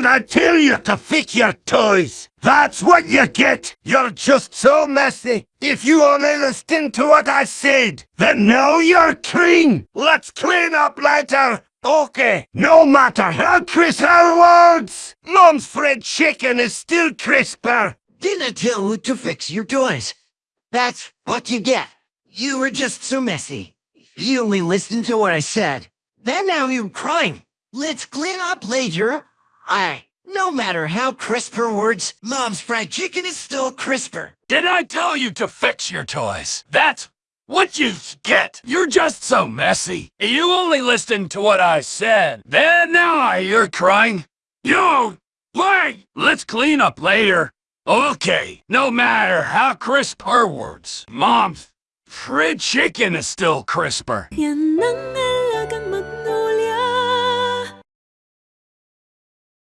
Didn't I tell you to fix your toys? That's what you get. You're just so messy. If you only listened to what I said, then now you're clean. Let's clean up later. Okay, no matter how crisp our words, Mom's fried chicken is still crisper. Didn't I tell you to fix your toys? That's what you get. You were just so messy. You only listened to what I said. Then now you're crying. Let's clean up later. I, no matter how crisp her words, Mom's fried chicken is still crisper. Did I tell you to fix your toys? That's what you get. You're just so messy. You only listened to what I said. Then now you're crying. You, wait, let's clean up later. Okay, no matter how crisp her words, Mom's fried chicken is still crisper. Yan ang